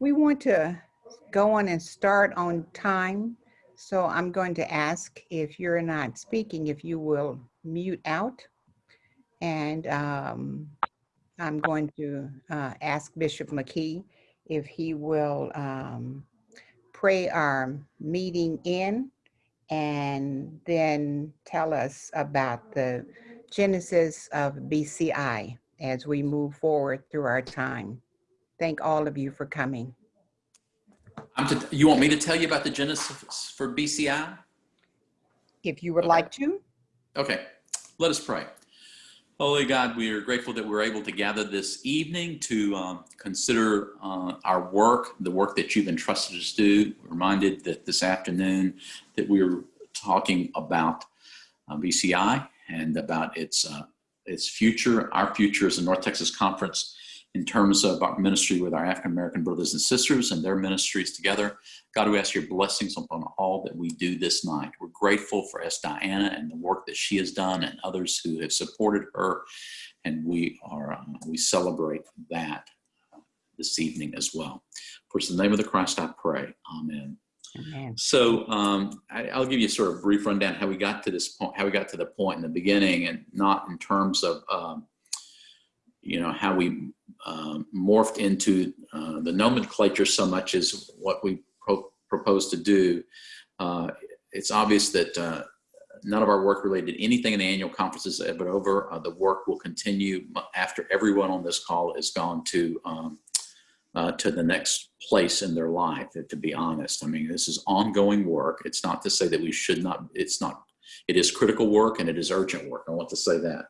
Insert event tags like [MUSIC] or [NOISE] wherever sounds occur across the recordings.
We want to go on and start on time. So I'm going to ask if you're not speaking, if you will mute out. And um, I'm going to uh, ask Bishop McKee if he will um, pray our meeting in and then tell us about the genesis of BCI as we move forward through our time. Thank all of you for coming. I'm to, you want me to tell you about the genesis for BCI? If you would Okay. like to, Okay, let us pray. Holy God, we are grateful that we're able to gather this evening to um, consider uh, our work, the work that you've entrusted us to. We're Reminded that this afternoon that we are talking about uh, BCI and about its uh, its future, our future as a North Texas Conference in terms of our ministry with our African American brothers and sisters and their ministries together. God, we ask your blessings upon all that we do this night. We're grateful for S. Diana and the work that she has done and others who have supported her. And we are, uh, we celebrate that this evening as well. For the name of the Christ I pray. Amen. Amen. So um, I, I'll give you sort of a brief rundown how we got to this point, how we got to the point in the beginning, and not in terms of um, you know how we um, morphed into uh, the nomenclature so much as what we pro- propose to do. Uh, it's obvious that uh, none of our work related to anything in the annual conferences is ever over. Uh, the work will continue after everyone on this call has gone to um, uh, to the next place in their life. To be honest, I mean this is ongoing work. It's not to say that we should not. It's not. It is critical work and it is urgent work. I want to say that.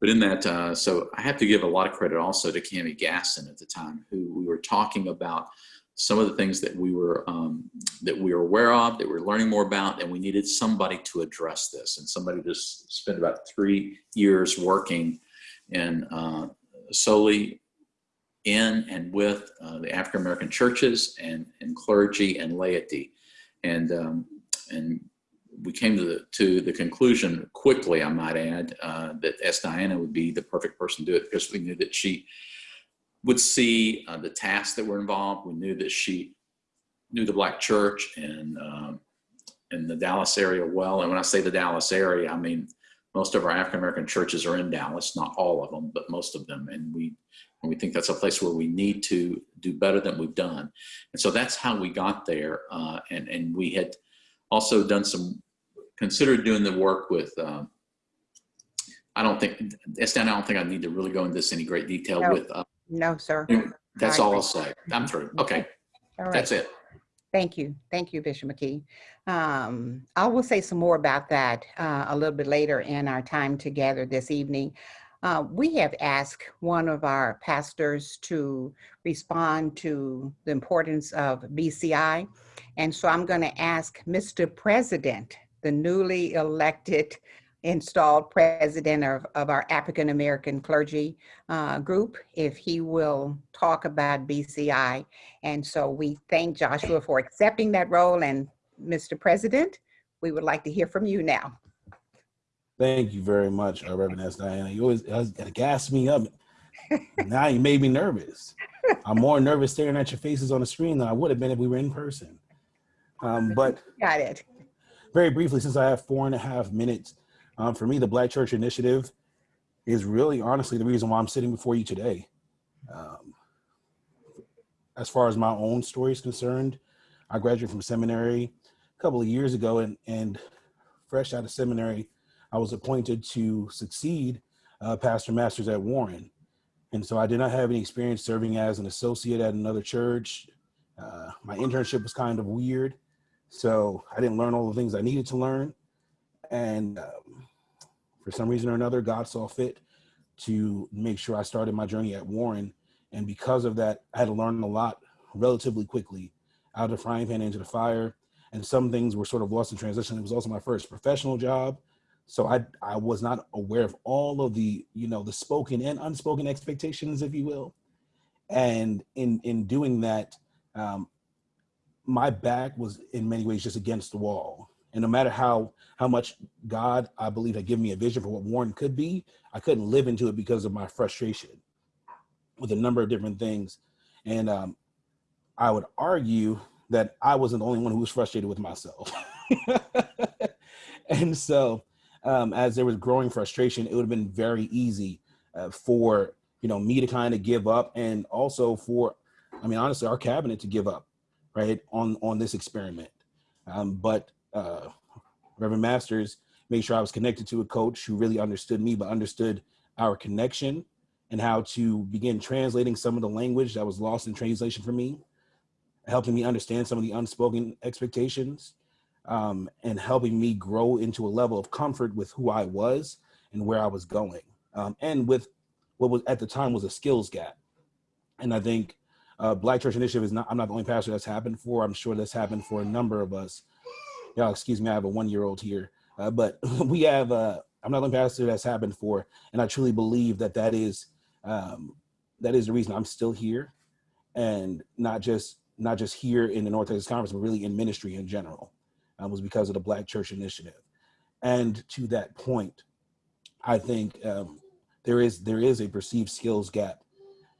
But in that, uh, so I have to give a lot of credit also to Cami Gasson at the time, who we were talking about some of the things that we were um, that we were aware of, that we were learning more about, and we needed somebody to address this. And somebody just spent about three years working and uh, solely in and with uh, the African American churches and, and clergy and laity, and um, and we came to the to the conclusion quickly, I might add, uh, that S. Diana would be the perfect person to do it because we knew that she would see uh, the tasks that were involved. We knew that she knew the Black Church and um, in the Dallas area well. And when I say the Dallas area, I mean most of our African American churches are in Dallas, not all of them, but most of them. And we and we think that's a place where we need to do better than we've done. And so that's how we got there. Uh, and and we had also done some considered doing the work with. Um, I don't think, Estan, I don't think I need to really go into this any great detail No. with. Uh, no, sir. that's I all I'll say. I'm through. Okay, All right. that's it. Thank you. Thank you, Bishop McKee. Um, I will say some more about that uh, a little bit later in our time together this evening. Uh, we have asked one of our pastors to respond to the importance of BCI. And so I'm going to ask Mr. President, the newly elected installed president of, of our African American clergy uh, group, if he will talk about BCI and so we thank Joshua for accepting that role. And Mr. President, we would like to hear from you now. Thank you very much, uh, Reverend S. Diana. You always, always gotta gas me up. now you made me nervous. I'm more nervous staring at your faces on the screen than I would have been if we were in person. Um, but [LAUGHS] Got it. Very briefly, since I have four and a half minutes, um, for me, the Black Church Initiative is really honestly the reason why I'm sitting before you today. Um, as far as my own story is concerned, I graduated from seminary a couple of years ago, and, and fresh out of seminary, I was appointed to succeed uh, Pastor Masters at Warren. And so I did not have any experience serving as an associate at another church. Uh, my internship was kind of weird. So I didn't learn all the things I needed to learn. And um, for some reason or another, God saw fit to make sure I started my journey at Warren. And because of that, I had to learn a lot relatively quickly out of the frying pan into the fire. And some things were sort of lost in transition. It was also my first professional job. So I, I was not aware of all of the, you know, the spoken and unspoken expectations, if you will. And in, in doing that, um, my back was in many ways just against the wall. And no matter how how much God, I believe, had given me a vision for what Warren could be, I couldn't live into it because of my frustration with a number of different things. And um, I would argue that I wasn't the only one who was frustrated with myself. [LAUGHS] and so, um, as there was growing frustration, it would have been very easy uh, for you know me to kind of give up, and also for, I mean, honestly, our cabinet to give up, right, on on this experiment. Um, but uh, Reverend Masters made sure I was connected to a coach who really understood me, but understood our connection and how to begin translating some of the language that was lost in translation for me, helping me understand some of the unspoken expectations, um, and helping me grow into a level of comfort with who I was and where I was going, um, and with what was at the time was a skills gap. And I think uh, Black Church Initiative is not, I'm not the only pastor that's happened for, I'm sure that's happened for a number of us. Y'all, excuse me, I have a one-year-old here, uh, but [LAUGHS] we have, uh, I'm not the only pastor that's happened for, and I truly believe that that is, um, that is the reason I'm still here and not just, not just here in the North Texas Conference, but really in ministry in general, uh, was because of the Black Church Initiative. And to that point, I think um, there is there is a perceived skills gap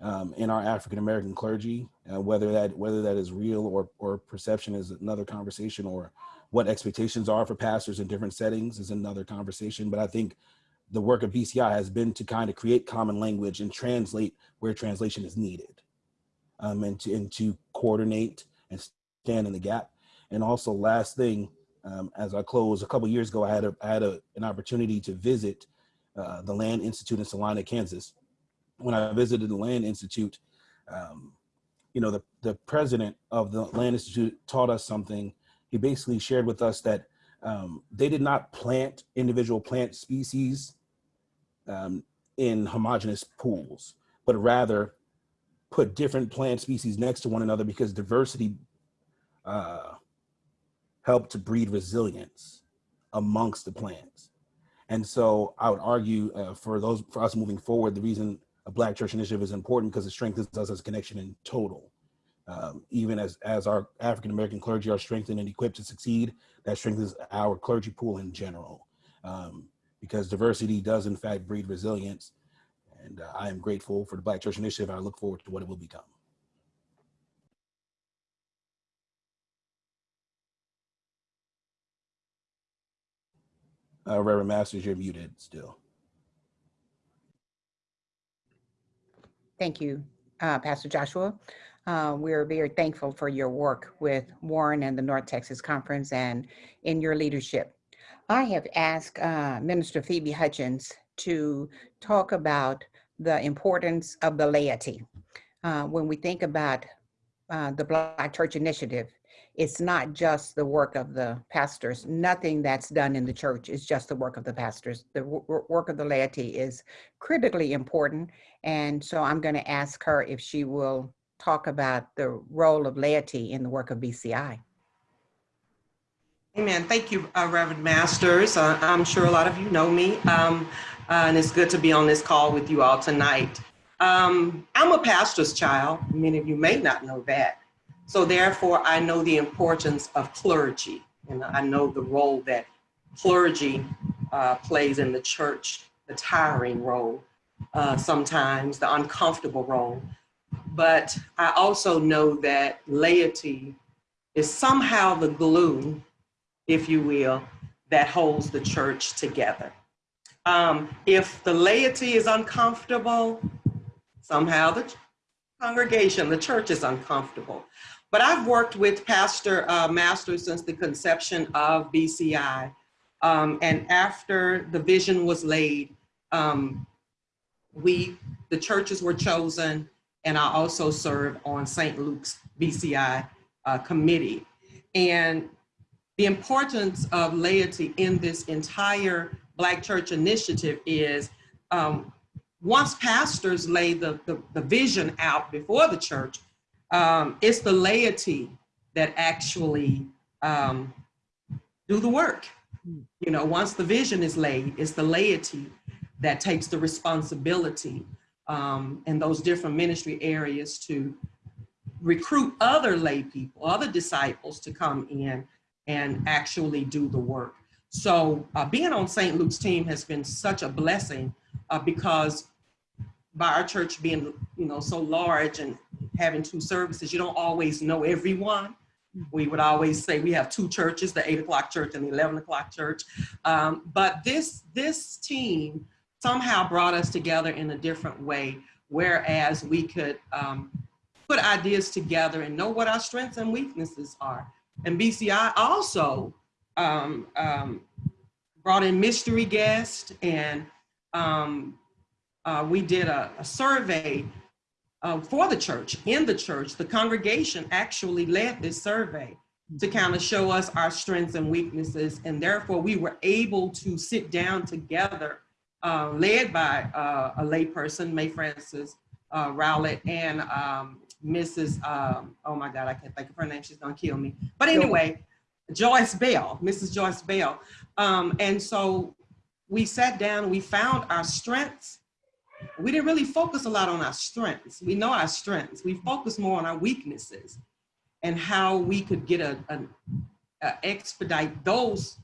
um, in our African American clergy. Uh, whether that whether that is real or or perception is another conversation, or what expectations are for pastors in different settings is another conversation. But I think the work of BCI has been to kind of create common language and translate where translation is needed, um, and to and to coordinate and stand in the gap. And also, last thing, um, as I close, a couple years ago, I had a, I had a, an opportunity to visit uh, the Land Institute in Salina, Kansas. When I visited the Land Institute, um, you know, the, the president of the Land Institute taught us something. He basically shared with us that um, they did not plant individual plant species um, in homogeneous pools, but rather put different plant species next to one another because diversity uh, helped to breed resilience amongst the plants. And so I would argue uh, for those for us moving forward, the reason a Black Church Initiative is important because it strengthens us as a connection in total. Um, even as as our African American clergy are strengthened and equipped to succeed, that strengthens our clergy pool in general. Um, because diversity does in fact breed resilience. And uh, I am grateful for the Black Church Initiative. I look forward to what it will become. Uh, Reverend Masters, you're muted still. Thank you, uh, Pastor Joshua. Uh, we're very thankful for your work with Warren and the North Texas Conference and in your leadership. I have asked uh, Minister Phoebe Hutchins to talk about the importance of the laity. Uh, when we think about uh, the Black Church Initiative, it's not just the work of the pastors. Nothing that's done in the church is just the work of the pastors. The work of the laity is critically important. And so I'm going to ask her if she will talk about the role of laity in the work of BCI. Amen. Thank you, uh, Reverend Masters. Uh, I'm sure a lot of you know me, um, uh, and it's good to be on this call with you all tonight. Um, I'm a pastor's child. Many of you may not know that. So therefore, I know the importance of clergy, and I know the role that clergy uh, plays in the church, the tiring role, uh, sometimes the uncomfortable role. But I also know that laity is somehow the glue, if you will, that holds the church together. Um, if the laity is uncomfortable, somehow the congregation, the church is uncomfortable. But I've worked with Pastor uh, Masters since the conception of BCI. Um, and after the vision was laid, um, we, the churches were chosen, and I also serve on St. Luke's BCI uh, committee. And the importance of laity in this entire Black Church initiative is um, once pastors lay the, the, the vision out before the church, um, it's the laity that actually um, do the work. You know, once the vision is laid, it's the laity that takes the responsibility um, in those different ministry areas to recruit other lay people, other disciples to come in and actually do the work. So uh, being on St. Luke's team has been such a blessing uh, because by our church being, you know, so large and having two services, you don't always know everyone. We would always say we have two churches, the eight o'clock church and the 11 o'clock church. Um, but this, this team somehow brought us together in a different way, whereas we could um, put ideas together and know what our strengths and weaknesses are. And BCI also um, um, brought in mystery guests and um, uh, we did a, a survey uh, for the church, in the church. The congregation actually led this survey to kind of show us our strengths and weaknesses. And therefore we were able to sit down together, uh, led by uh, a layperson, May Francis uh, Rowlett and um, Mrs. Um, oh my God, I can't think of her name. She's gonna kill me. But anyway, Joyce Bell, Mrs. Joyce Bell. Um, and so we sat down, we found our strengths. We didn't really focus a lot on our strengths. We know our strengths. We focused more on our weaknesses and how we could get a, a, a expedite those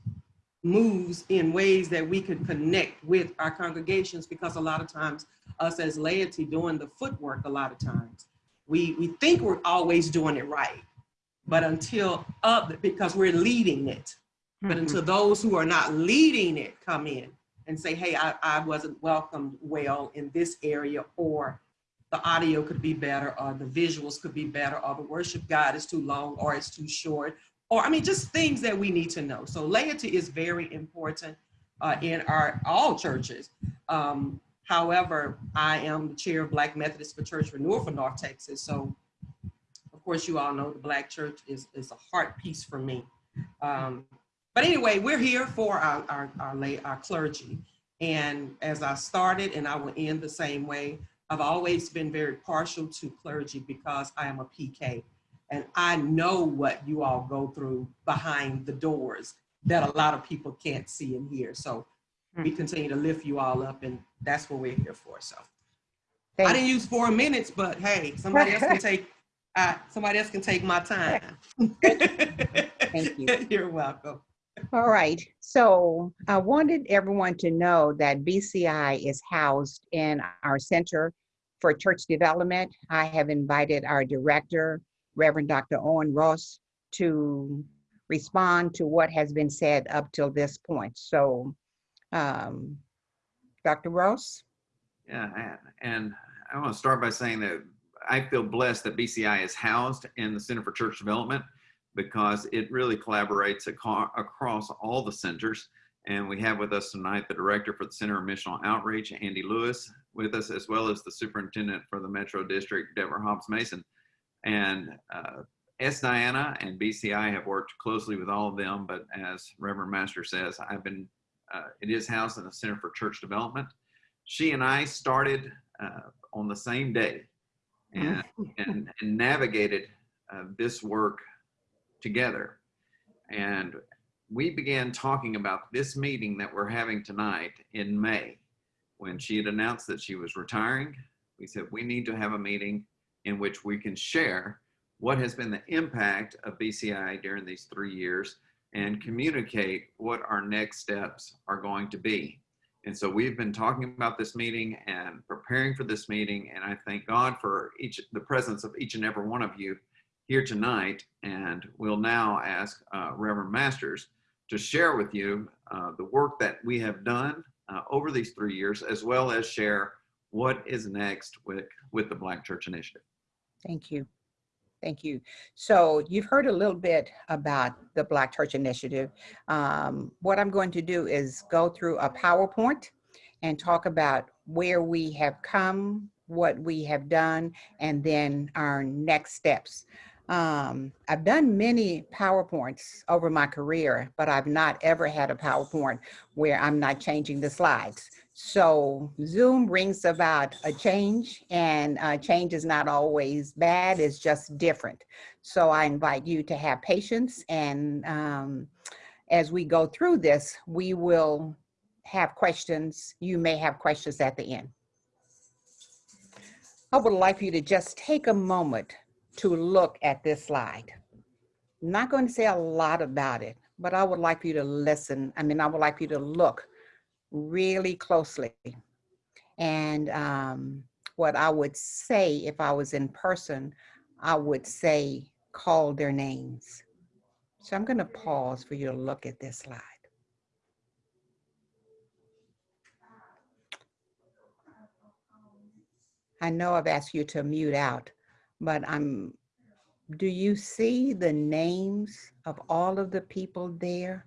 moves in ways that we could connect with our congregations because a lot of times us as laity doing the footwork a lot of times we we think we're always doing it right but until up because we're leading it but until those who are not leading it come in and say hey I, I wasn't welcomed well in this area or the audio could be better or the visuals could be better or the worship guide is too long or it's too short or I mean just things that we need to know. So laity is very important uh, in our all churches. Um, however I am the chair of Black Methodist for Church Renewal for North Texas so of course you all know the Black church is, is a heart piece for me. Um, but anyway, we're here for our, our, our, lay, our clergy. And as I started, and I will end the same way, I've always been very partial to clergy because I am a PK. And I know what you all go through behind the doors that a lot of people can't see and hear. So we continue to lift you all up and that's what we're here for. So I didn't use four minutes, but hey, somebody else can take, [LAUGHS] uh, somebody else can take my time. Thank you. [LAUGHS] You're welcome. All right, so I wanted everyone to know that BCI is housed in our Center for Church Development. I have invited our director, Reverend Dr. Owen Ross, to respond to what has been said up till this point. So, um, Dr. Ross? Yeah, and I want to start by saying that I feel blessed that BCI is housed in the Center for Church Development because it really collaborates across all the centers. And we have with us tonight the director for the Center of Missional Outreach, Andy Lewis, with us, as well as the superintendent for the Metro District, Deborah Hobbs Mason. And uh, S. Diana and BCI have worked closely with all of them, but as Reverend Master says, I've been, uh, it is housed in the Center for Church Development. She and I started uh, on the same day and, and, and navigated uh, this work together. And we began talking about this meeting that we're having tonight in May. When she had announced that she was retiring, we said, we need to have a meeting in which we can share what has been the impact of BCI during these three years and communicate what our next steps are going to be. And so we've been talking about this meeting and preparing for this meeting. And I thank God for each the presence of each and every one of you here tonight. And we'll now ask uh, Reverend Masters to share with you uh, the work that we have done uh, over these three years, as well as share what is next with, with the Black Church Initiative. Thank you. Thank you. So you've heard a little bit about the Black Church Initiative. Um, what I'm going to do is go through a PowerPoint and talk about where we have come, what we have done, and then our next steps. Um, I've done many PowerPoints over my career, but I've not ever had a PowerPoint where I'm not changing the slides. So Zoom brings about a change and uh, change is not always bad, it's just different. So I invite you to have patience and um, as we go through this, we will have questions. You may have questions at the end. I would like for you to just take a moment to look at this slide. I'm not going to say a lot about it, but I would like you to listen. I mean, I would like you to look really closely. And um, what I would say if I was in person. I would say, call their names. So I'm going to pause for you to look at this slide. I know I've asked you to mute out, but I'm, do you see the names of all of the people there?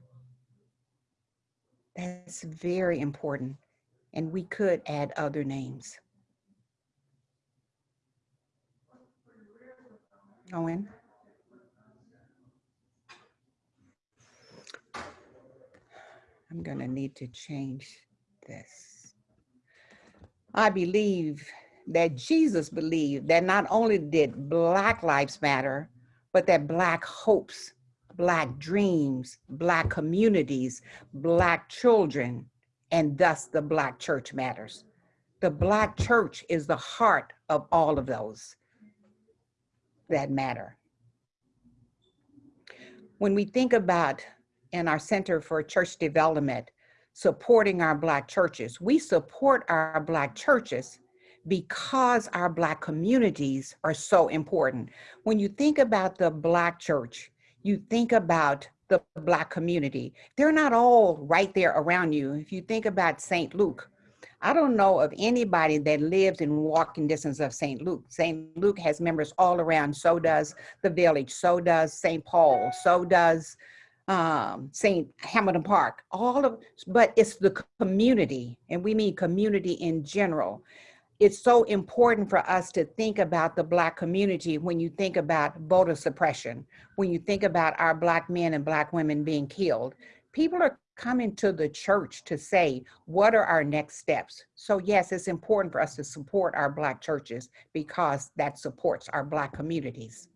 That's very important. And we could add other names. Owen? I'm gonna need to change this. I believe that Jesus believed that not only did Black lives matter, but that Black hopes, Black dreams, Black communities, Black children, and thus the Black church matters. The Black church is the heart of all of those that matter. When we think about in our Center for Church Development, supporting our Black churches, we support our Black churches because our Black communities are so important. When you think about the Black church, you think about the Black community. They're not all right there around you. If you think about St. Luke, I don't know of anybody that lives in walking distance of St. Luke. St. Luke has members all around. So does the village. So does St. Paul. So does um, St. Hamilton Park. All of, but it's the community, and we mean community in general. It's so important for us to think about the Black community when you think about voter suppression, when you think about our Black men and Black women being killed. People are coming to the church to say, what are our next steps? So yes, it's important for us to support our Black churches because that supports our Black communities.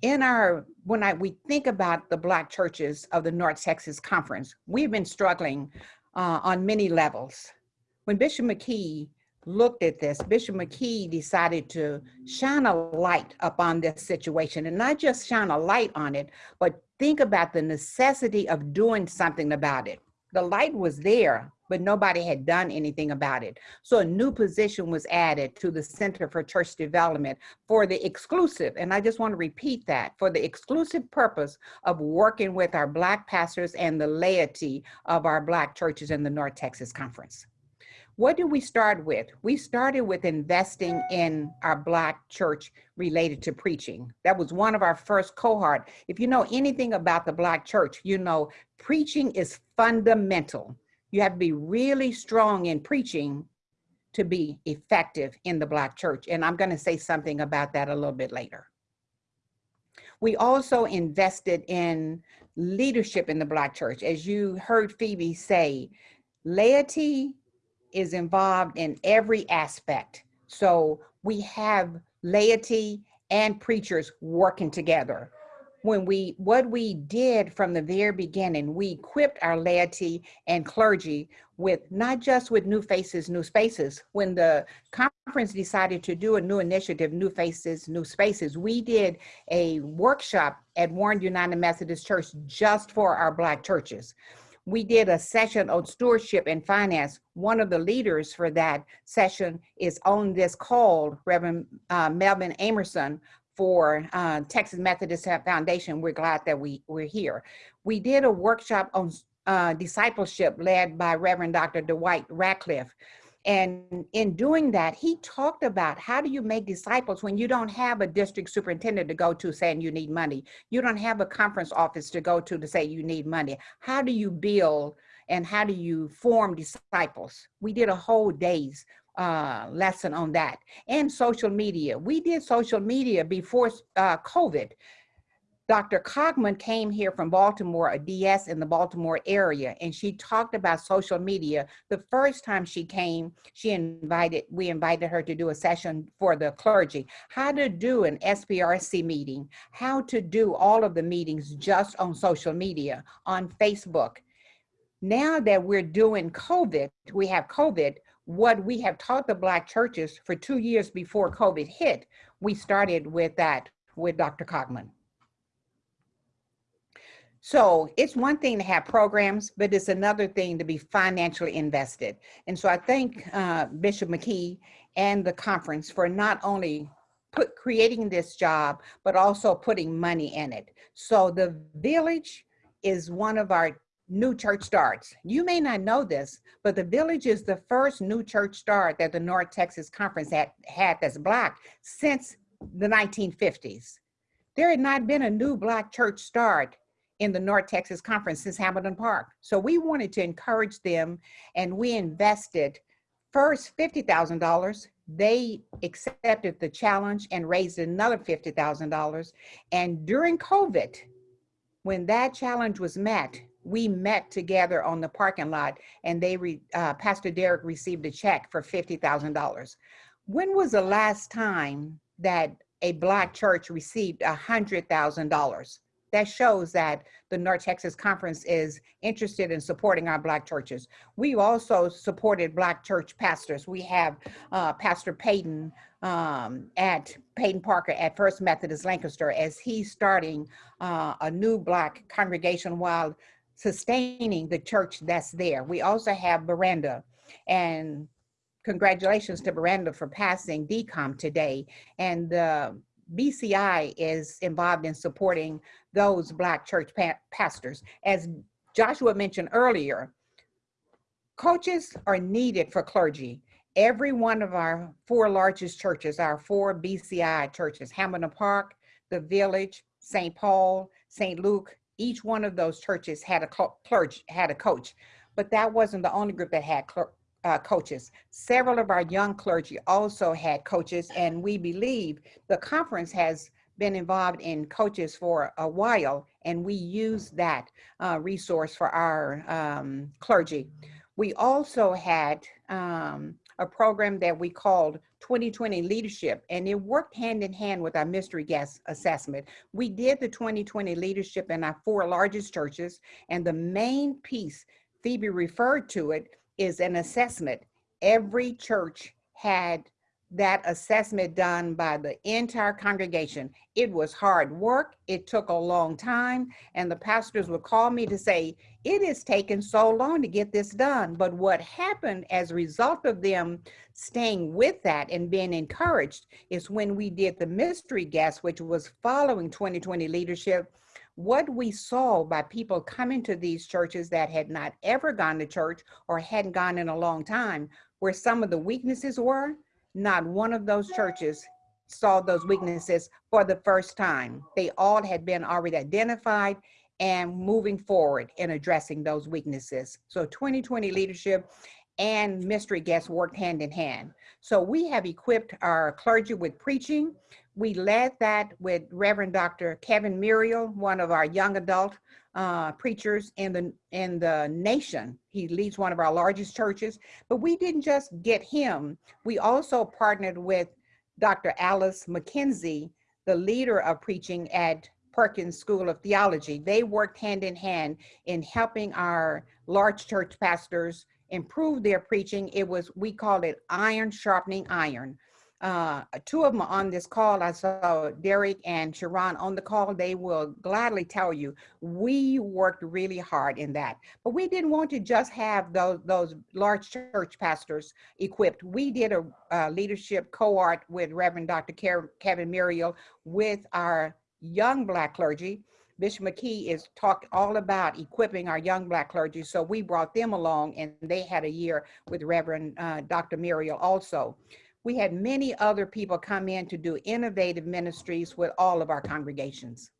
In our, when I, we think about the Black churches of the North Texas Conference, we've been struggling uh, on many levels. When Bishop McKee looked at this, Bishop McKee decided to shine a light upon this situation and not just shine a light on it, but think about the necessity of doing something about it. The light was there, but nobody had done anything about it. So a new position was added to the Center for Church Development for the exclusive, and I just want to repeat that, for the exclusive purpose of working with our Black pastors and the laity of our Black churches in the North Texas Conference. What did we start with? We started with investing in our Black church related to preaching. That was one of our first cohort. If you know anything about the Black church, you know preaching is fundamental. You have to be really strong in preaching to be effective in the Black church. And I'm gonna say something about that a little bit later. We also invested in leadership in the Black church. As you heard Phoebe say, laity is involved in every aspect. So we have laity and preachers working together. When we, what we did from the very beginning, we equipped our laity and clergy with not just with New Faces, New Spaces. When the conference decided to do a new initiative, New Faces, New Spaces, we did a workshop at Warren United Methodist Church just for our Black churches we did a session on stewardship and finance. One of the leaders for that session is on this call, Reverend uh, Melvin Amerson for uh, Texas Methodist Foundation. We're glad that we, we're here. We did a workshop on uh, discipleship led by Reverend Dr. Dwight Ratcliffe. And in doing that, he talked about how do you make disciples when you don't have a district superintendent to go to saying you need money. You don't have a conference office to go to to say you need money. How do you build and how do you form disciples? We did a whole day's uh, lesson on that. And social media. We did social media before uh, COVID. Dr. Cogman came here from Baltimore, a DS in the Baltimore area, and she talked about social media. The first time she came, she invited, we invited her to do a session for the clergy, how to do an SPRC meeting, how to do all of the meetings just on social media, on Facebook. Now that we're doing COVID, we have COVID, what we have taught the Black churches for two years before COVID hit, we started with that with Dr. Cogman. So it's one thing to have programs, but it's another thing to be financially invested. And so I thank uh, Bishop McKee and the conference for not only put creating this job, but also putting money in it. So the village is one of our new church starts. You may not know this, but the village is the first new church start that the North Texas Conference had, had that's black since the 1950s. There had not been a new black church start in the North Texas Conference since Hamilton Park. So we wanted to encourage them and we invested first $50,000. They accepted the challenge and raised another $50,000. And during COVID, when that challenge was met, we met together on the parking lot and they, re, uh, Pastor Derek received a check for $50,000. When was the last time that a black church received $100,000? That shows that the North Texas Conference is interested in supporting our black churches. We also supported black church pastors. We have uh, Pastor Peyton um, at Peyton Parker at First Methodist Lancaster as he's starting uh, a new black congregation while sustaining the church that's there. We also have Miranda and congratulations to Miranda for passing DCOM today. And uh, BCI is involved in supporting those Black church pa pastors. As Joshua mentioned earlier, coaches are needed for clergy. Every one of our four largest churches, our four BCI churches, Hamilton Park, the Village, St. Paul, St. Luke, each one of those churches had a clergy, had a coach, but that wasn't the only group that had uh, coaches. Several of our young clergy also had coaches, and we believe the conference has been involved in coaches for a while, and we use that uh, resource for our um, clergy. We also had um, a program that we called 2020 Leadership, and it worked hand in hand with our mystery guest assessment. We did the 2020 Leadership in our four largest churches, and the main piece, Phoebe referred to it, is an assessment. Every church had that assessment done by the entire congregation. It was hard work. It took a long time. And the pastors would call me to say, it has taken so long to get this done. But what happened as a result of them staying with that and being encouraged is when we did the mystery guest, which was following 2020 leadership, what we saw by people coming to these churches that had not ever gone to church or hadn't gone in a long time, where some of the weaknesses were, not one of those churches saw those weaknesses for the first time. They all had been already identified and moving forward in addressing those weaknesses. So 2020 leadership and mystery guests worked hand in hand. So we have equipped our clergy with preaching we led that with Reverend Dr. Kevin Murriel, one of our young adult uh, preachers in the in the nation. He leads one of our largest churches. But we didn't just get him. We also partnered with Dr. Alyce McKenzie, the leader of preaching at Perkins School of Theology. They worked hand in hand in helping our large church pastors improve their preaching. It was, we called it iron sharpening iron uh, two of them on this call. I saw Derek and Sharon on the call. They will gladly tell you we worked really hard in that. But we didn't want to just have those, those large church pastors equipped. We did a, a leadership cohort with Reverend Dr. Kevin Murriel with our young Black clergy. Bishop McKee is talked all about equipping our young Black clergy. So we brought them along and they had a year with Reverend uh, Dr. Murriel also we had many other people come in to do innovative ministries with all of our congregations.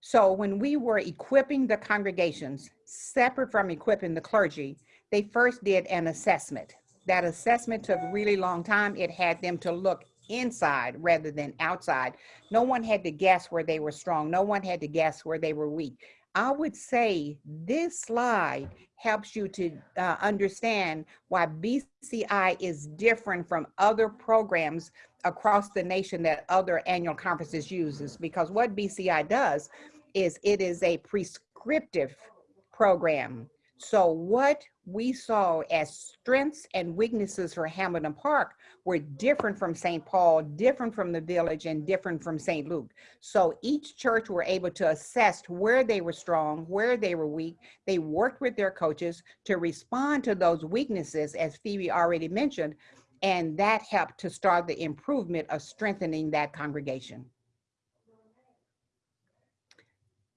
So when we were equipping the congregations, separate from equipping the clergy, they first did an assessment. That assessment took a really long time. It had them to look inside rather than outside. No one had to guess where they were strong. No one had to guess where they were weak. I would say this slide helps you to uh, understand why BCI is different from other programs across the nation that other annual conferences uses because what BCI does is it is a prescriptive program. So what we saw as strengths and weaknesses for Hamilton Park were different from St. Paul, different from the village, and different from St. Luke. So each church were able to assess where they were strong, where they were weak. They worked with their coaches to respond to those weaknesses, as Phoebe already mentioned, and that helped to start the improvement of strengthening that congregation.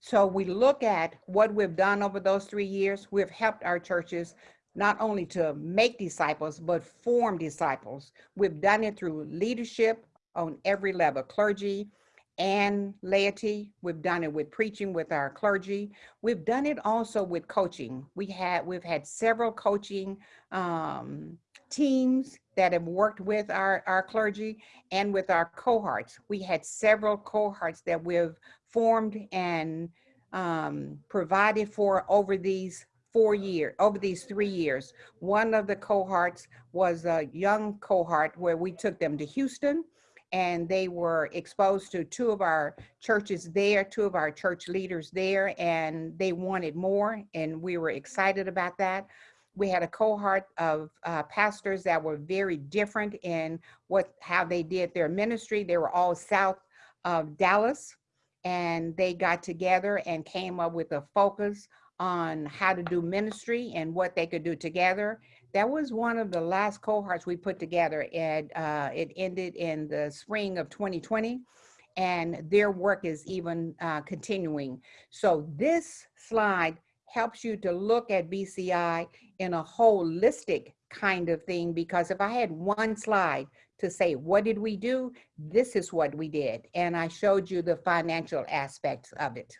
So we look at what we've done over those three years. We've helped our churches not only to make disciples, but form disciples. We've done it through leadership on every level, clergy and laity. We've done it with preaching with our clergy. We've done it also with coaching. We had, we've had several coaching um, teams that have worked with our, our clergy and with our cohorts. We had several cohorts that we've formed and um, provided for over these four years, over these three years. One of the cohorts was a young cohort where we took them to Houston and they were exposed to two of our churches there, two of our church leaders there, and they wanted more, and we were excited about that. We had a cohort of uh, pastors that were very different in what how they did their ministry. They were all south of Dallas, and they got together and came up with a focus on how to do ministry and what they could do together. That was one of the last cohorts we put together and uh, it ended in the spring of 2020 and their work is even uh, continuing. So this slide helps you to look at BCI in a holistic kind of thing because if I had one slide to say, what did we do? This is what we did. And I showed you the financial aspects of it.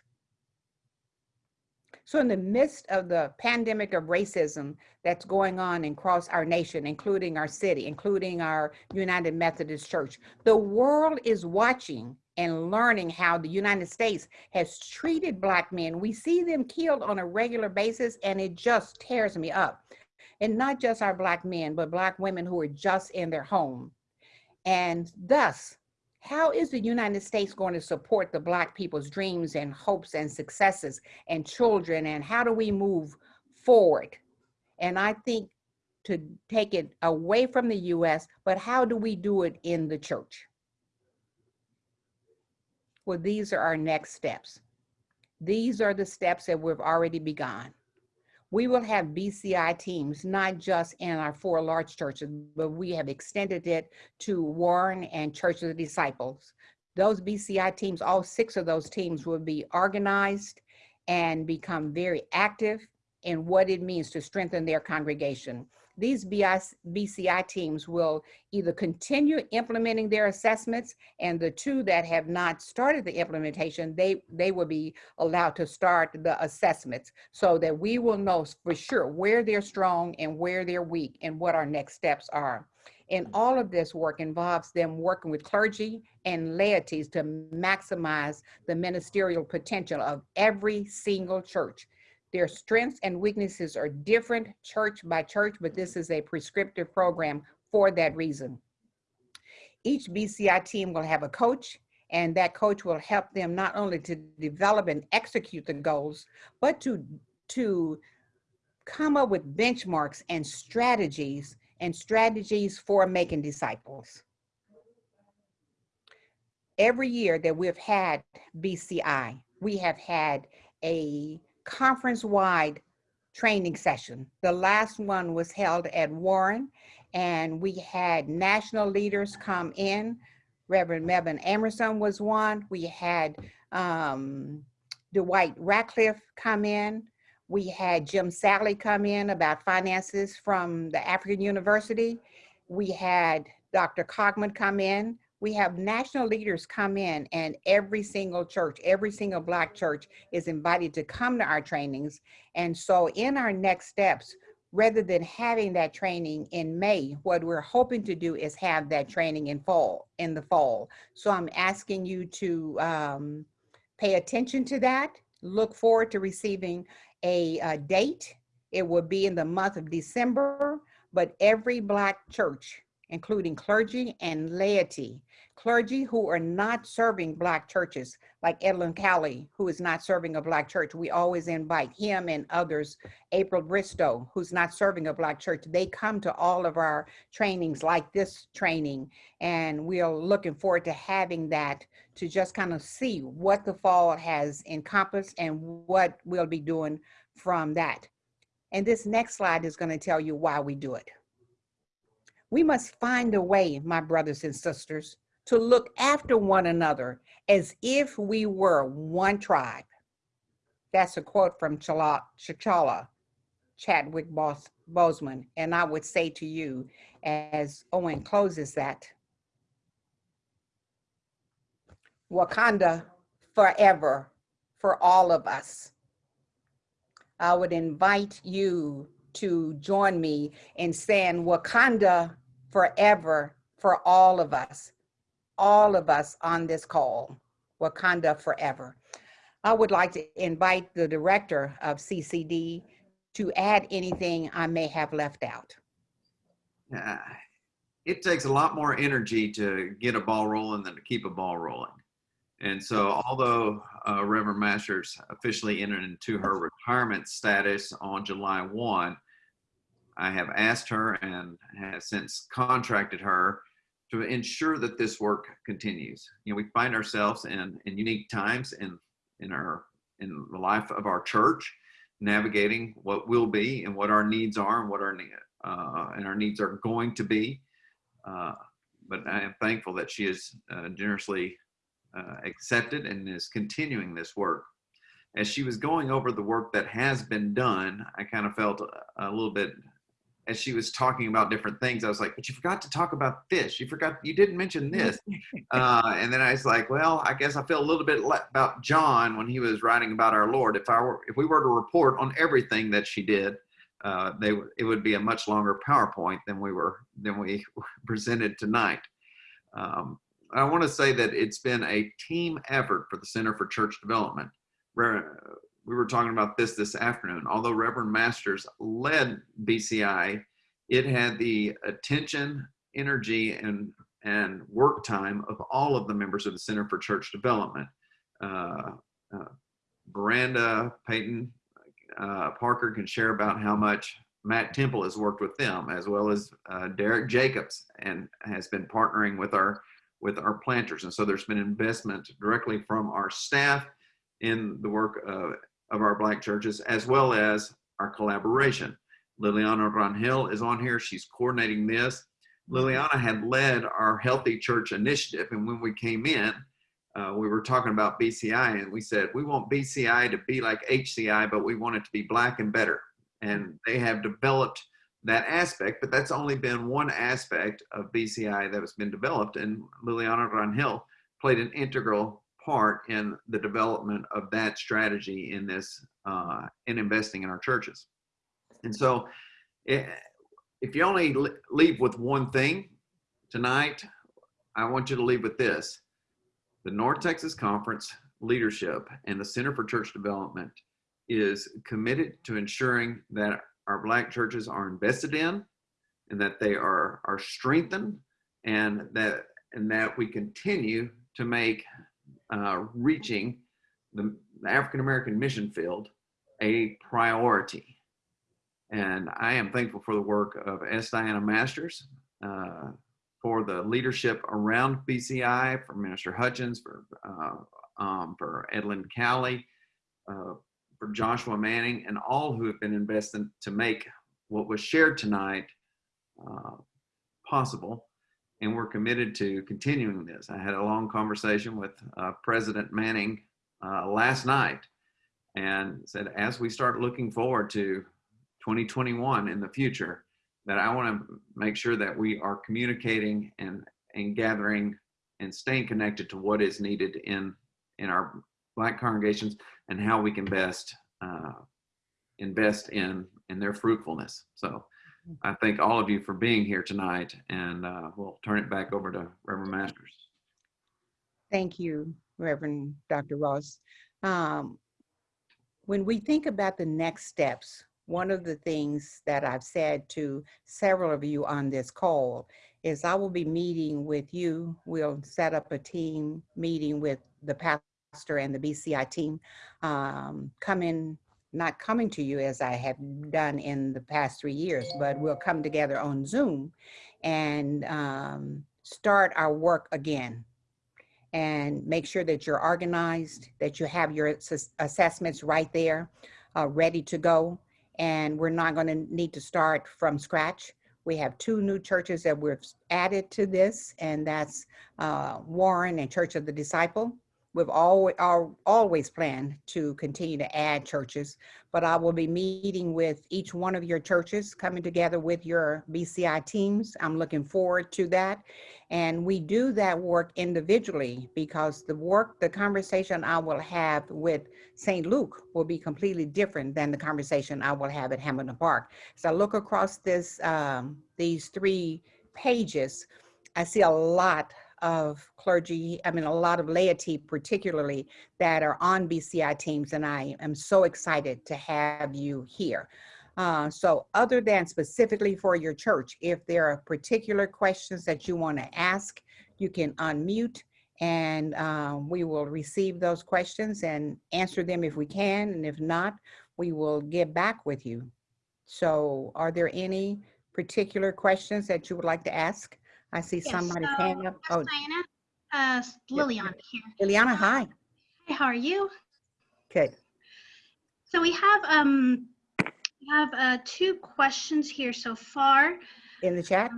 So in the midst of the pandemic of racism that's going on across our nation, including our city, including our United Methodist Church, the world is watching and learning how the United States has treated Black men. We see them killed on a regular basis and it just tears me up. And not just our Black men, but Black women who are just in their home. And thus, how is the United States going to support the Black people's dreams and hopes and successes and children? And how do we move forward? And I think to take it away from the US, but how do we do it in the church? Well, these are our next steps. These are the steps that we've already begun we will have BCI teams, not just in our four large churches, but we have extended it to Warren and Church of the Disciples. Those BCI teams, all six of those teams will be organized and become very active in what it means to strengthen their congregation these BCI teams will either continue implementing their assessments and the two that have not started the implementation, they, they will be allowed to start the assessments so that we will know for sure where they're strong and where they're weak and what our next steps are. And mm. all of this work involves them working with clergy and laities to maximize the ministerial potential of every single church their strengths and weaknesses are different church by church, but this is a prescriptive program for that reason. Each BCI team will have a coach and that coach will help them not only to develop and execute the goals, but to, to come up with benchmarks and strategies and strategies for making disciples. Every year that we've had BCI, we have had a conference-wide training session. The last one was held at Warren and we had national leaders come in. Reverend Melvin Amerson was one. We had um, Dwight Ratcliffe come in. We had Jim Salley come in about finances from the African University. We had Dr. Cogman come in we have national leaders come in and every single church, every single black church is invited to come to our trainings. And so in our next steps, rather than having that training in May, what we're hoping to do is have that training in fall, in the fall. So I'm asking you to um, pay attention to that. Look forward to receiving a, a date. It will be in the month of December, but every Black church including clergy and laity. Clergy who are not serving Black churches, like Edlin Cowley, who is not serving a Black church. We always invite him and others. April Bristow, who's not serving a Black church. They come to all of our trainings like this training, and we are looking forward to having that to just kind of see what the fall has encompassed and what we'll be doing from that. And this next slide is going to tell you why we do it. We must find a way, my brothers and sisters, to look after one another as if we were one tribe. That's a quote from Chala, Chachala, Chadwick Bos- Boseman. And I would say to you, as Owen closes that, Wakanda forever for all of us. I would invite you to join me in saying Wakanda forever for all of us, all of us on this call, Wakanda forever. I would like to invite the director of CCD to add anything I may have left out. Uh, it takes a lot more energy to get a ball rolling than to keep a ball rolling. And so, although uh, Reverend Masters officially entered into her retirement status on July 1, I have asked her and have since contracted her to ensure that this work continues. You know, we find ourselves in, in unique times in, in, our, in the life of our church, navigating what will be and what our needs are and what our, uh, and our needs are going to be. Uh, but I am thankful that she has uh, generously uh, accepted and is continuing this work. As she was going over the work that has been done, I kind of felt a, a little bit, as she was talking about different things, I was like, but you forgot to talk about this. You forgot, you didn't mention this. [LAUGHS] Uh, and then I was like, well, I guess I feel a little bit about John when he was writing about our Lord. If I were, if we were to report on everything that she did, uh, they, it would be a much longer PowerPoint than we were, than we [LAUGHS] presented tonight. Um, I want to say that it's been a team effort for the Center for Church Development. We were talking about this this afternoon. Although Reverend Masters led BCI, it had the attention, energy, and and work time of all of the members of the Center for Church Development. Uh, uh, Miranda Payton uh, Parker can share about how much Matt Temple has worked with them, as well as uh, Derek Jacobs, and has been partnering with our with our planters. And so there's been investment directly from our staff in the work of, of our Black churches, as well as our collaboration. Liliana Rangel is on here. She's coordinating this. Liliana had led our Healthy Church Initiative. And when we came in, uh, we were talking about BCI and we said, we want BCI to be like HCI, but we want it to be black and better. And they have developed that aspect, but that's only been one aspect of BCI that has been developed. And Liliana Rangel played an integral part in the development of that strategy in this, uh, in investing in our churches. And so, eh, if you only leave with one thing tonight, I want you to leave with this. The North Texas Conference leadership and the Center for Church Development is committed to ensuring that our black churches are invested in and that they are are strengthened and that and that we continue to make uh, reaching the, the African American mission field a priority. And I am thankful for the work of S. Diana Masters, uh, for the leadership around BCI, for Minister Hutchins, for uh, um, for Edlin Cowley, uh, for Joshua Manning, and all who have been invested to make what was shared tonight uh, possible. And we're committed to continuing this. I had a long conversation with uh, President Manning uh, last night and said, as we start looking forward to 2021 in the future, that I want to make sure that we are communicating and, and gathering and staying connected to what is needed in, in our Black congregations and how we can best uh, invest in, in their fruitfulness. So I thank all of you for being here tonight and uh, we'll turn it back over to Reverend Masters. Thank you, Reverend Dr. Ross. Um, when we think about the next steps, one of the things that I've said to several of you on this call is I will be meeting with you. We'll set up a team meeting with the pastor and the BCI team, um, coming, not coming to you as I have done in the past three years, but we'll come together on Zoom and um, start our work again and make sure that you're organized, that you have your ass- assessments right there, uh, ready to go. And we're not going to need to start from scratch. We have two new churches that we've added to this, and that's uh, Warren and Church of the Disciple. We've always, always planned to continue to add churches, but I will be meeting with each one of your churches, coming together with your BCI teams. I'm looking forward to that. And we do that work individually because the work, the conversation I will have with St. Luke will be completely different than the conversation I will have at Hamilton Park. So I look across this, um, these three pages, I see a lot of clergy, I mean, a lot of laity particularly that are on BCI teams, and I am so excited to have you here. Uh, so other than specifically for your church, if there are particular questions that you want to ask, you can unmute and uh, we will receive those questions and answer them if we can. And if not, we will get back with you. So are there any particular questions that you would like to ask? I see Yes, somebody's so, up. Oh, Diana, uh, Liliana here. Liliana, hi. Hi, how are you? Good. So we have um we have uh two questions here so far. In the chat?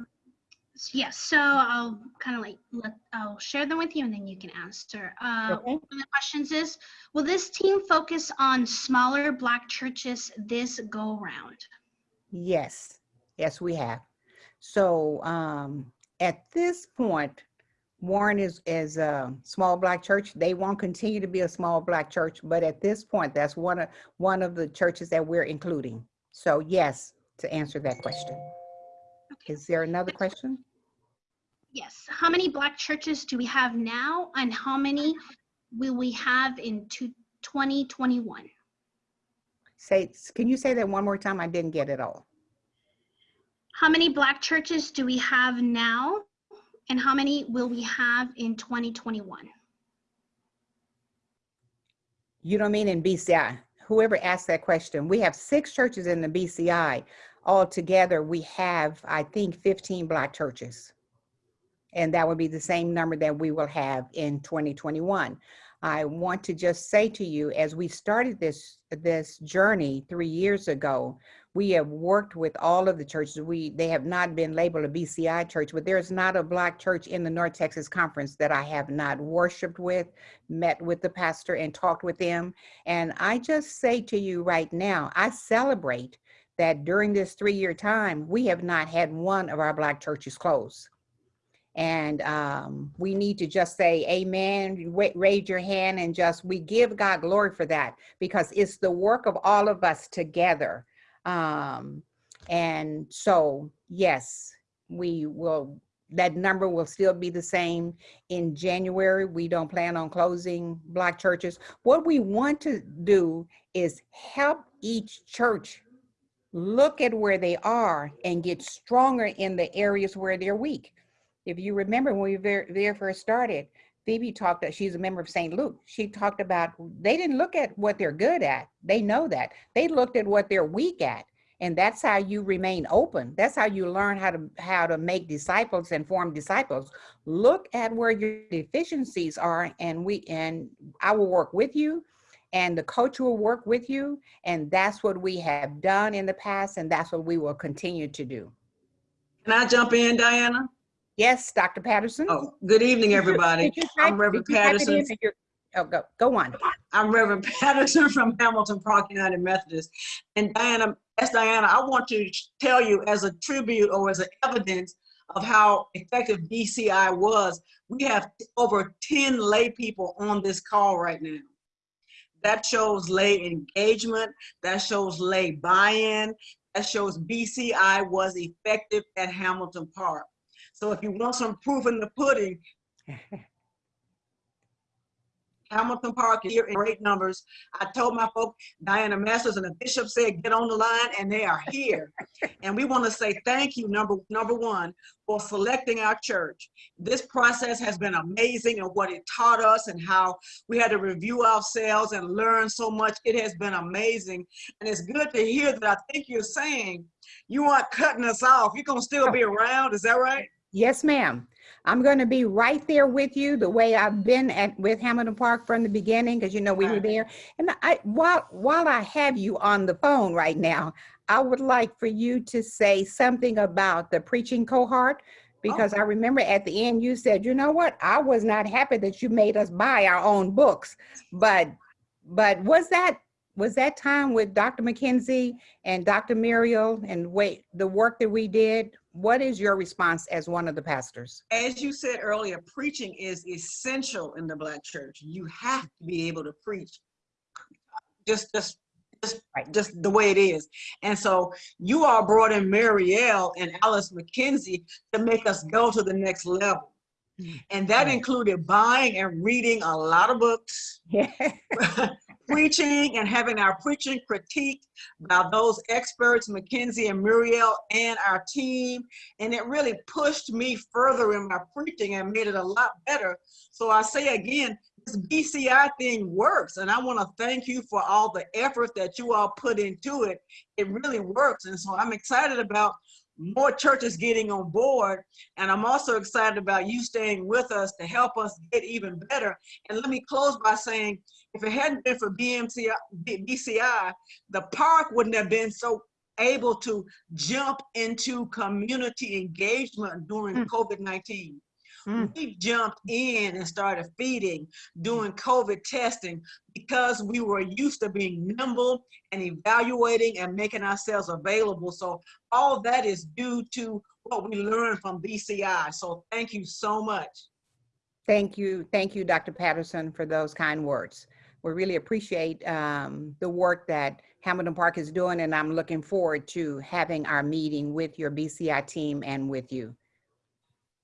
S- Yes, so I'll kind of like let I'll share them with you and then you can answer. Uh, Okay. one of the questions is, will this team focus on smaller black churches this go round? Yes, yes, we have. So um, at this point, Warren is, is a small black church. They won't continue to be a small black church, but at this point, that's one of, one of the churches that we're including. So yes, to answer that question. Is there another question? Yes. How many black churches do we have now and how many will we have in two, 2021? Say, can you say that one more time? I didn't get it all. How many black churches do we have now? And how many will we have in 2021? You don't mean in BCI? Whoever asked that question, we have six churches in the BCI. Altogether, we have, I think, 15 black churches. And that would be the same number that we will have in 2021. I want to just say to you, as we started this, this journey three years ago, we have worked with all of the churches. We, they have not been labeled a BCI church, but there's not a black church in the North Texas Conference that I have not worshiped with, met with the pastor and talked with them. And I just say to you right now, I celebrate that during this three-year time, we have not had one of our black churches close. And um, we need to just say amen, raise your hand and just, we give God glory for that because it's the work of all of us together. Um, and so, yes, we will, that number will still be the same in January. We don't plan on closing black churches. What we want to do is help each church look at where they are and get stronger in the areas where they're weak. If you remember when we very, first started, Phoebe talked, she's a member of St. Luke. She talked about, they didn't look at what they're good at. They know that. They looked at what they're weak at. And that's how you remain open. That's how you learn how to, how to make disciples and form disciples. Look at where your deficiencies are and we, and I will work with you and the coach will work with you. And that's what we have done in the past. And that's what we will continue to do. Can I jump in, Diana? Yes, Dr. Patterson? Oh, good evening, everybody. Did you type- I'm Reverend did you type it in Patterson. Oh, go, go on. I'm Reverend [LAUGHS] Patterson from Hamilton Park United Methodist. And Diana, as Diana, I want to tell you as a tribute or as an evidence of how effective BCI was, we have over 10 lay people on this call right now. That shows lay engagement, that shows lay buy-in, that shows BCI was effective at Hamilton Park. So if you want some proof in the pudding, [LAUGHS] Hamilton Park here in great numbers. I told my folk, Diana Masters and the bishop said, get on the line, and they are here. [LAUGHS] and we want to say thank you, number number one, for selecting our church. This process has been amazing and what it taught us and how we had to review ourselves and learn so much. It has been amazing. And it's good to hear that I think you're saying you aren't cutting us off. You're going to still be [LAUGHS] around. Is that right? Yes, ma'am. I'm going to be right there with you the way I've been at with Hamilton Park from the beginning because you know we were there. And I while while I have you on the phone right now, I would like for you to say something about the preaching cohort because oh. I remember at the end you said, you know what, I was not happy that you made us buy our own books, but but was that was that time with Dr. McKenzie and Dr. Murriel and wait the work that we did? What is your response as one of the pastors? as you said earlier, preaching is essential in the black church. You have to be able to preach just just just, Right. just the way it is. And so you all brought in Murriel and Alyce McKenzie to make us go to the next level. Mm. And that Right. included buying and reading a lot of books, Yeah. [LAUGHS] preaching and having our preaching critiqued by those experts, McKenzie and Murriel and our team. And it really pushed me further in my preaching and made it a lot better. So I say again, this BCI thing works. And I want to thank you for all the effort that you all put into it. It really works. And so I'm excited about more churches getting on board. And I'm also excited about you staying with us to help us get even better. And let me close by saying, if it hadn't been for BMCI, BCI, the park wouldn't have been so able to jump into community engagement during Mm. COVID-19. Mm. We jumped in and started feeding, doing COVID testing because we were used to being nimble and evaluating and making ourselves available. So all that is due to what we learned from BCI. So thank you so much. Thank you. Thank you, Dr. Patterson, for those kind words. We really appreciate um, the work that Hamilton Park is doing, and I'm looking forward to having our meeting with your BCI team and with you.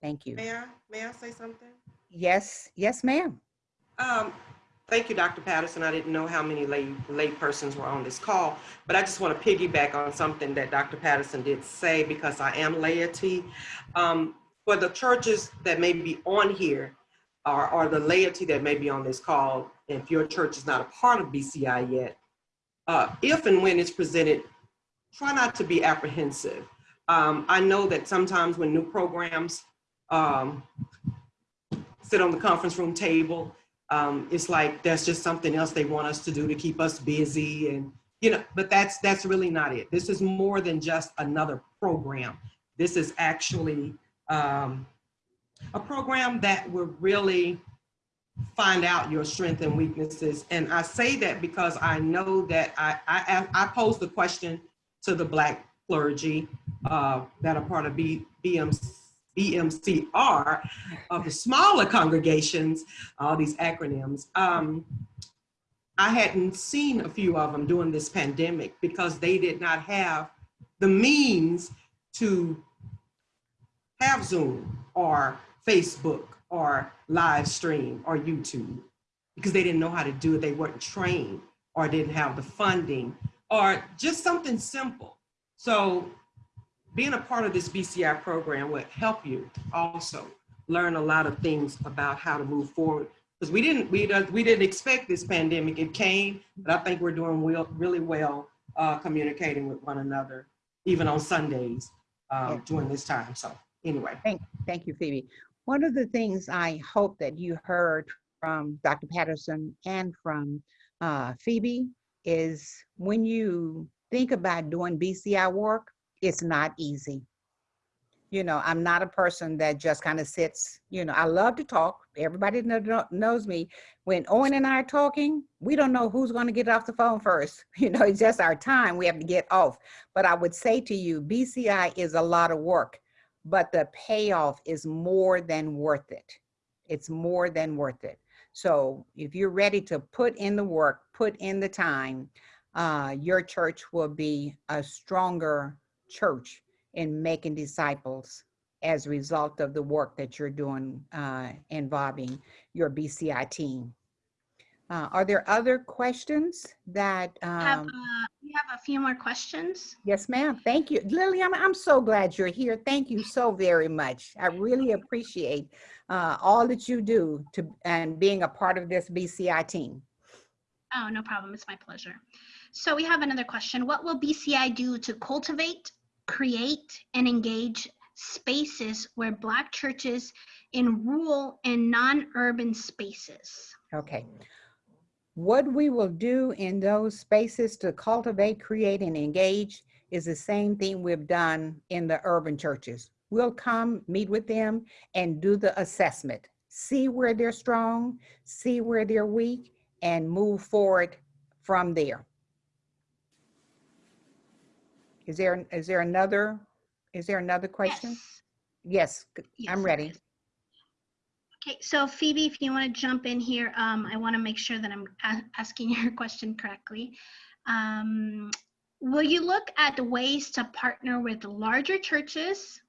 Thank you. May I, may I say something? Yes, yes, ma'am. Um, Thank you, Dr. Patterson. I didn't know how many lay, lay persons were on this call, but I just want to piggyback on something that Dr. Patterson did say because I am laity. Um, For the churches that may be on here, or, or the laity that may be on this call, if your church is not a part of BCI yet, uh, if and when it's presented, try not to be apprehensive. Um, I know that sometimes when new programs um, sit on the conference room table, um, it's like that's just something else they want us to do to keep us busy and you know but that's that's really not it. This is more than just another program. This is actually um, a program that will really find out your strengths and weaknesses. And i say that because i know that i i, I posed the question to the black clergy uh, that are part of B, BMC, BMCR of the smaller congregations, all these acronyms. Um, I hadn't seen a few of them during this pandemic because they did not have the means to have Zoom or Facebook or live stream or YouTube because they didn't know how to do it. They weren't trained or didn't have the funding or just something simple. So being a part of this BCI program would help you also learn a lot of things about how to move forward. Because we didn't, we, we didn't expect this pandemic. It came, but I think we're doing well, really well uh, communicating with one another, even on Sundays um, Yeah. during this time. So anyway. Thank, thank you, Phoebe. One of the things I hope that you heard from Dr. Patterson and from uh, Phoebe is when you think about doing BCI work, it's not easy. You know, I'm not a person that just kind of sits, you know, I love to talk. Everybody kno- kno- knows me. When Owen and I are talking, we don't know who's going to get off the phone first. [LAUGHS] You know, it's just our time. We have to get off. But I would say to you, BCI is a lot of work but the payoff is more than worth it. It's more than worth it. So if you're ready to put in the work, put in the time, uh, your church will be a stronger church in making disciples as a result of the work that you're doing uh, involving your BCI team. Uh, Are there other questions that? Have, um, uh, we have a few more questions. Yes, ma'am. Thank you. Lily, I'm, I'm so glad you're here. Thank you so very much. I really appreciate uh, all that you do to and being a part of this BCI team. Oh, no problem. It's my pleasure. So we have another question. What will BCI do to cultivate, create, and engage spaces where Black churches in rural and non-urban spaces? Okay. What we will do in those spaces to cultivate, create, and engage is the same thing we've done in the urban churches. We'll come, meet with them, and do the assessment. See where they're strong, see where they're weak, and move forward from there. Is there, is there another, is there another question? Yes. Yes, I'm ready. Okay, so Phoebe, if you want to jump in here, um, I want to make sure that I'm a- asking [LAUGHS] your question correctly. Um, will you look at the ways to partner with larger churches,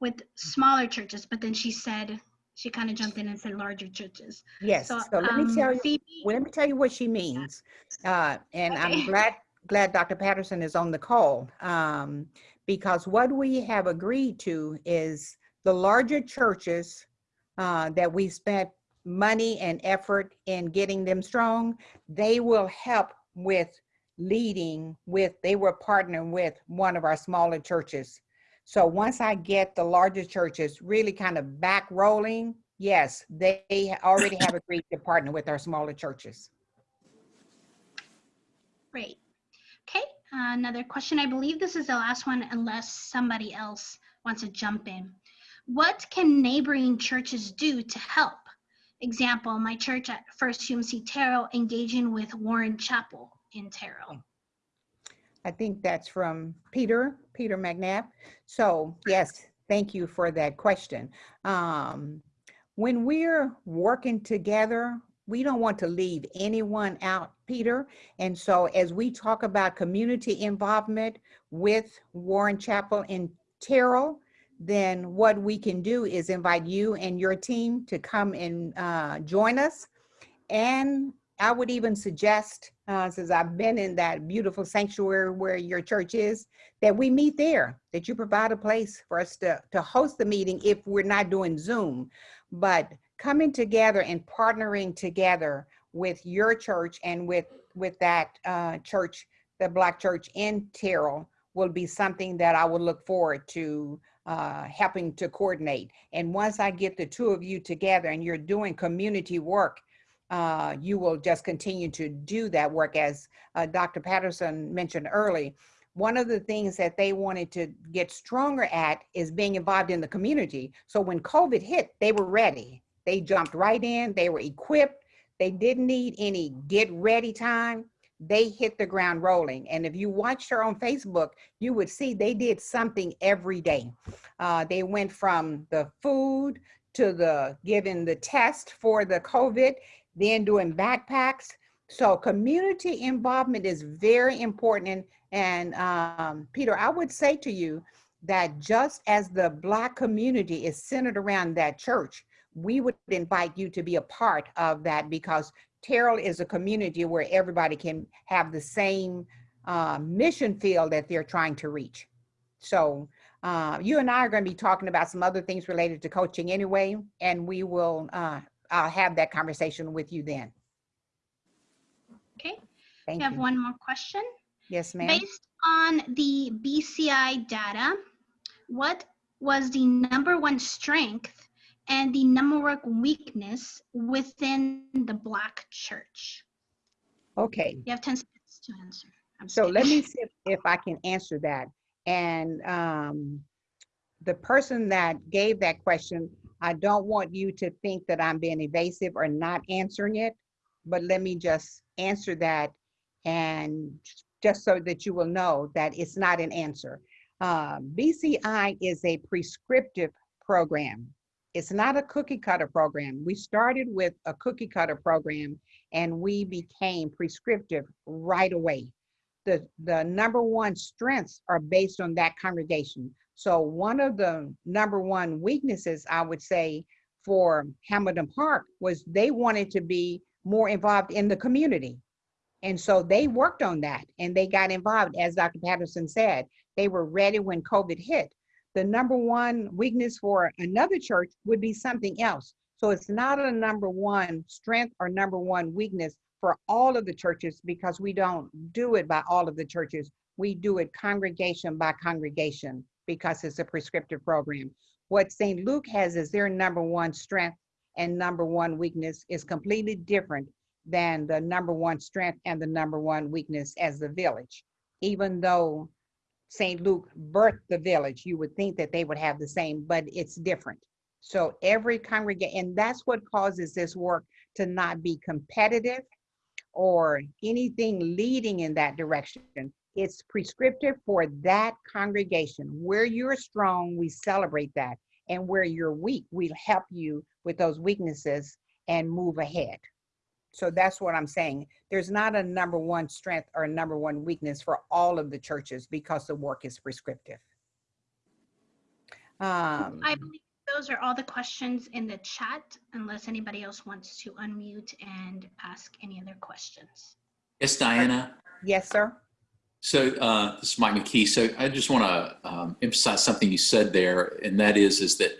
with smaller churches? But then she said, she kind of jumped in and said larger churches. Yes, So, so let me um, tell you, Phoebe, well, let me tell you what she means. Uh, and I'm Okay. glad, glad Dr. Patterson is on the call. Um, because what we have agreed to is the larger churches uh, that we spent money and effort in getting them strong, they will help with leading with, they will partner with one of our smaller churches. So once I get the larger churches really kind of back rolling, yes, they already have agreed to partner with our smaller churches. great. Another question. I believe this is the last one unless somebody else wants to jump in. What can neighboring churches do to help? Example, my church at First UMC Terrell engaging with Warren Chapel in Terrell. I think that's from Peter, Peter McNabb. So yes, thank you for that question. Um, when we're working together, we don't want to leave anyone out, Peter. And so as we talk about community involvement with Warren Chapel and Terrell, then what we can do is invite you and your team to come and uh, join us. And I would even suggest, uh, since I've been in that beautiful sanctuary where your church is, that we meet there, that you provide a place for us to, to host the meeting if we're not doing Zoom. But coming together and partnering together with your church and with, with that uh, church, the Black Church in Terrell, will be something that I would look forward to uh, helping to coordinate. And once I get the two of you together and you're doing community work, uh, you will just continue to do that work as uh, Dr. Patterson mentioned early. One of the things that they wanted to get stronger at is being involved in the community. So when COVID hit, they were ready. They jumped right in, they were equipped. They didn't need any get ready time. They hit the ground rolling. And if you watched her on Facebook, you would see they did something every day. Uh, they went from the food to the giving the test for the COVID then doing backpacks. So community involvement is very important. And, um, Peter, I would say to you that just as the Black community is centered around that church, we would invite you to be a part of that because Terrell is a community where everybody can have the same uh, mission field that they're trying to reach. So uh, you and I are going to be talking about some other things related to coaching anyway, and we will uh, I'll have that conversation with you then. Okay, Thank we have you. one more question. Yes, ma'am. Based on the BCI data, what was the number one strength and the number one weakness within the Black church? Okay, You have 10 seconds to answer. I'm so let me see if, if I can answer that. And um, the person that gave that question, I don't want you to think that I'm being evasive or not answering it, but let me just answer that and just so that you will know that it's not an answer. Uh, BCI is a prescriptive program. It's not a cookie cutter program. We started with a cookie cutter program and we became prescriptive right away. The, the number one strengths are based on that congregation. So one of the number one weaknesses I would say for Hamilton Park was they wanted to be more involved in the community. And so they worked on that and they got involved, as Dr. Patterson said. They were ready when COVID hit. The number one weakness for another church would be something else. So it's not a number one strength or number one weakness for all of the churches because we don't do it by all of the churches. We do it congregation by congregation because it's a prescriptive program. What St. Luke has as their number one strength and number one weakness is completely different than the number one strength and the number one weakness as the village. Even though St. Luke birthed the village, you would think that they would have the same, but it's different. So every congregation, and that's what causes this work to not be competitive or anything leading in that direction. It's prescriptive for that congregation. Where you're strong, we celebrate that. And where you're weak, we'll help you with those weaknesses and move ahead. So that's what I'm saying. There's not a number one strength or a number one weakness for all of the churches because the work is prescriptive. Um, I believe those are all the questions in the chat, unless anybody else wants to unmute and ask any other questions. Yes, Diana. yes, sir. So uh, this is Mike McKee. So I just want to um, emphasize something you said there, and that is is that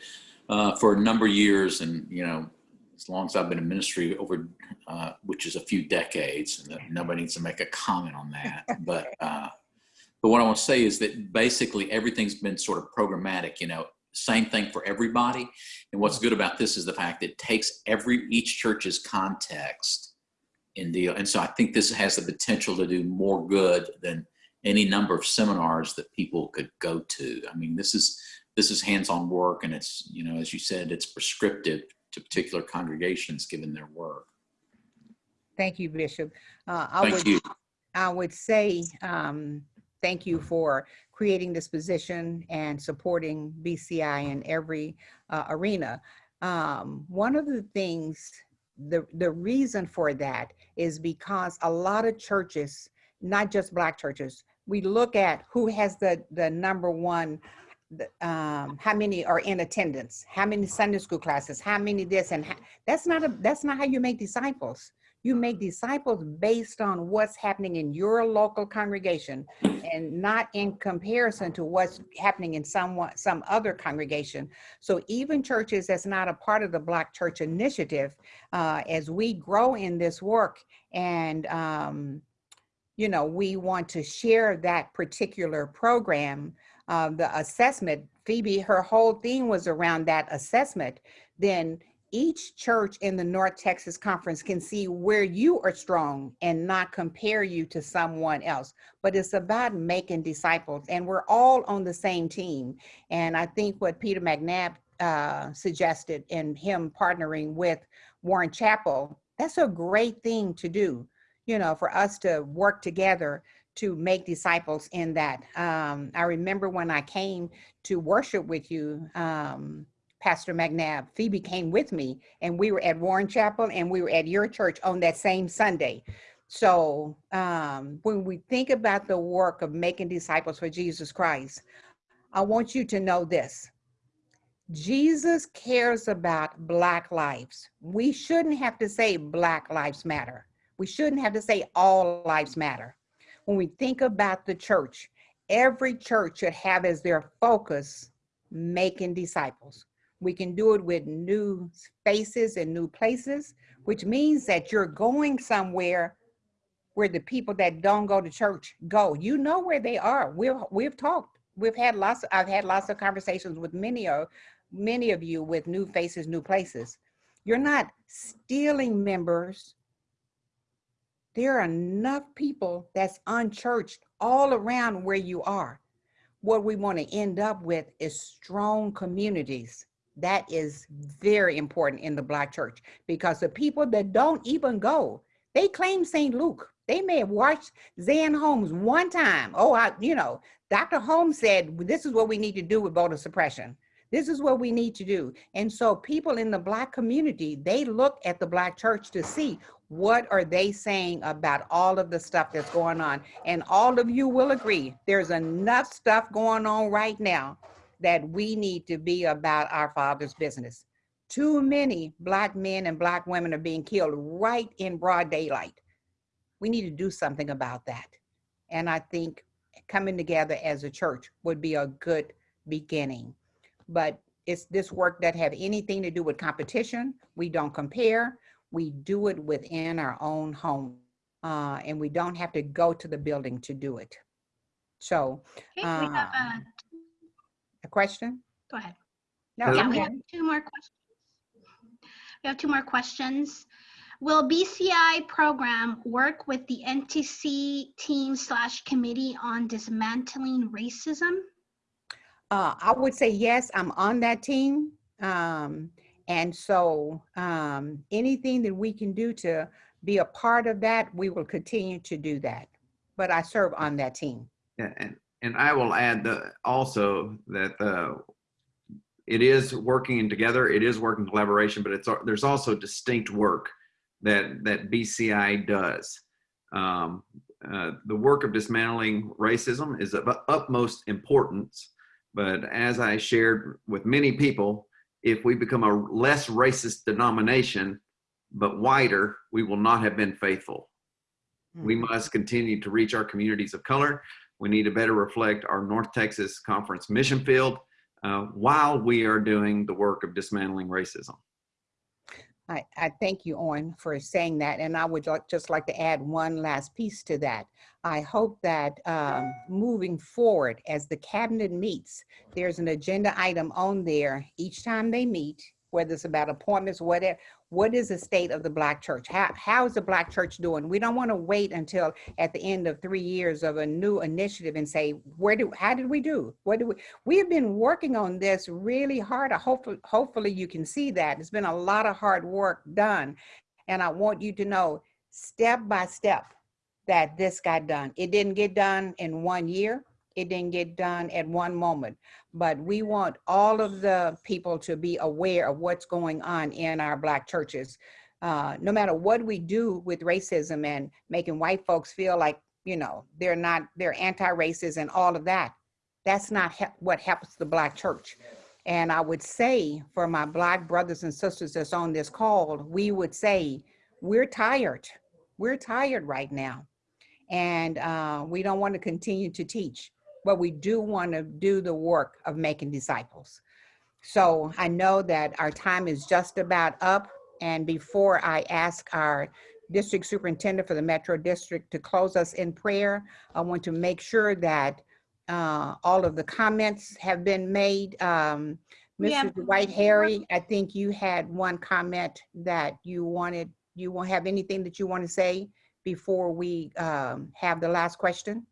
uh, for a number of years, and you know, as long as I've been in ministry, over uh, which is a few decades, and nobody needs to make a comment on that. [LAUGHS] But uh, but what I want to say is that basically everything's been sort of programmatic. You know, same thing for everybody. And what's good about this is the fact that it takes every each church's context in deal. And so I think this has the potential to do more good than any number of seminars that people could go to. I mean, this is this is hands-on work, and it's you know, as you said, it's prescriptive to particular congregations given their work. Thank you, Bishop. Uh, I Thank would, you. I would say, um, thank you for creating this position and supporting BCI in every uh, arena. Um, one of the things, the, the reason for that is because a lot of churches, not just black churches, we look at who has the, the number one, um, how many are in attendance, how many Sunday school classes, how many this and ha- that's not a, that's not how you make disciples. You make disciples based on what's happening in your local congregation and not in comparison to what's happening in someone, some other congregation. So even churches that's not a part of the Black Church Initiative, uh, as we grow in this work and, um, you know, we want to share that particular program, uh, the assessment, Phoebe, her whole thing was around that assessment, then each church in the North Texas Conference can see where you are strong and not compare you to someone else. But it's about making disciples, and we're all on the same team. And I think what Peter McNabb uh, suggested in him partnering with Warren Chapel, that's a great thing to do, you know, for us to work together to make disciples in that. Um, I remember when I came to worship with you, um, Pastor McNabb, Phoebe came with me and we were at Warren Chapel and we were at your church on that same Sunday. So um, when we think about the work of making disciples for Jesus Christ, I want you to know this. Jesus cares about Black lives. We shouldn't have to say Black lives matter. We shouldn't have to say all lives matter. When we think about the church, every church should have as their focus making disciples. We can do it with new faces and new places, which means that you're going somewhere where the people that don't go to church go. You know where they are. We've we've talked. We've had lots. Of, I've had lots of conversations with many of many of you with new faces, new places. You're not stealing members. There are enough people that's unchurched all around where you are. What we want to end up with is strong communities that is very important in the Black church because the people that don't even go, they claim St. Luke. They may have watched Zan Holmes one time. Oh, I, you know, Dr. Holmes said, this is what we need to do with voter suppression. This is what we need to do. And so people in the Black community, they look at the Black church to see what are they saying about all of the stuff that's going on. And all of you will agree, there's enough stuff going on right now that we need to be about our father's business. Too many black men and black women are being killed right in broad daylight. We need to do something about that. And I think coming together as a church would be a good beginning. But it's this work that have anything to do with competition. We don't compare. We do it within our own home. Uh, and we don't have to go to the building to do it. So, Okay, we have, uh, Um, a question? go ahead. No, Yeah, I'm we have two more questions. We have two more questions. Will BCI program work with the NTC team slash committee on dismantling racism? Uh, I would say yes, I'm on that team. Um, and so, um, anything that we can do to be a part of that, we will continue to do that. But I serve on that team. Yeah, and, and I will add the, also that the, it is working together, it is working collaboration, but it's, there's also distinct work that, that BCI does. Um, uh, the work of dismantling racism is of utmost importance, but as I shared with many people, if we become a less racist denomination, but wider, we will not have been faithful. We must continue to reach our communities of color. We need to better reflect our North Texas Conference mission field uh, while we are doing the work of dismantling racism. I, I thank you, Owen, for saying that. And I would just like to add one last piece to that. I hope that um, moving forward, as the cabinet meets, there's an agenda item on there each time they meet, whether it's about appointments, whatever. What is the state of the Black church? How, how is the Black church doing? We don't want to wait until at the end of three years of a new initiative and say, where do, how did we do? What do we, we have been working on this really hard. I Hopefully, hopefully you can see that. It's been a lot of hard work done. And I want you to know step by step that this got done. It didn't get done in one year. It didn't get done at one moment. But we want all of the people to be aware of what's going on in our Black churches. Uh, no matter what we do with racism and making white folks feel like, you know, they're not, they're anti-racist and all of that. That's not what helps the Black church. And I would say for my Black brothers and sisters that's on this call, we would say, we're tired. We're tired right now. And uh, we don't want to continue to teach, but we do want to do the work of making disciples. So I know that our time is just about up. And before I ask our district superintendent for the Metro District to close us in prayer, I want to make sure that uh, all of the comments have been made. Um, Mr. Dwight Harry, I think you had one comment that you wanted, you won't have anything that you want to say before we um, have the last question?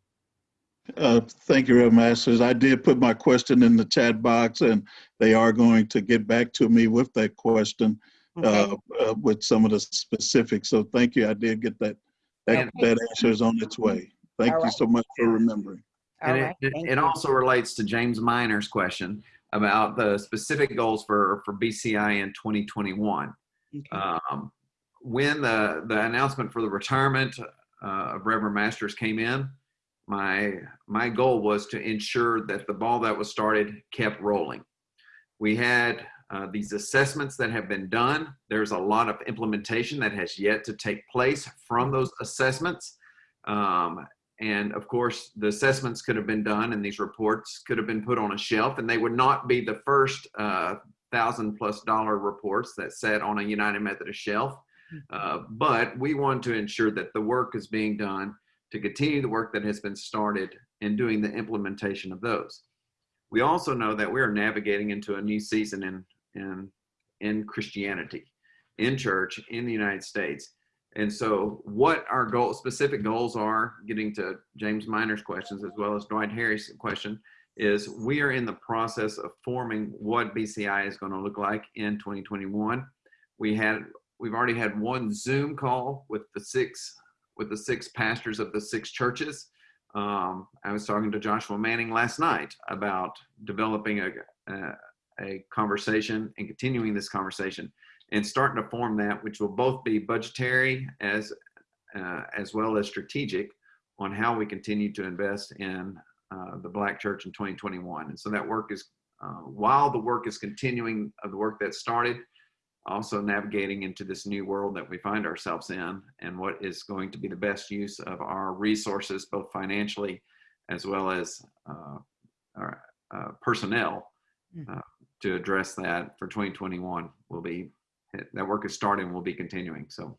Uh, Thank you, Reverend Masters. I did put my question in the chat box, and they are going to get back to me with that question Okay, uh, uh, with some of the specifics. So thank you. I did get that. That, Okay. that answer is on its way. Thank All you right. so much for remembering. all And right, it, it, it also relates to James Miner's question about the specific goals for, for BCI in 2021. Okay. Um, when the, the announcement for the retirement uh, of Reverend Masters came in, my, my goal was to ensure that the ball that was started kept rolling. We had uh, these assessments that have been done. There's a lot of implementation that has yet to take place from those assessments. Um, and of course, the assessments could have been done and these reports could have been put on a shelf and they would not be the first uh, thousand plus dollar reports that sat on a United Methodist shelf. Uh, but we want to ensure that the work is being done to continue the work that has been started in doing the implementation of those. We also know that we are navigating into a new season in, in, in Christianity, in church, in the United States. And so what our goal, specific goals are, getting to James Miner's questions as well as Dwight Harris' question, is we are in the process of forming what BCI is going to look like in 2021. We had, we've already had one Zoom call with the six, with the six pastors of the six churches. Um, I was talking to Joshua Manning last night about developing a, a, a conversation and continuing this conversation and starting to form that, which will both be budgetary as uh, as well as strategic on how we continue to invest in uh, the Black Church in 2021. And so that work is, uh, while the work is continuing of the work that started, also navigating into this new world that we find ourselves in and what is going to be the best use of our resources, both financially as well as uh, our uh, personnel uh, to address that for 2021 will be, that work is starting, will be continuing. So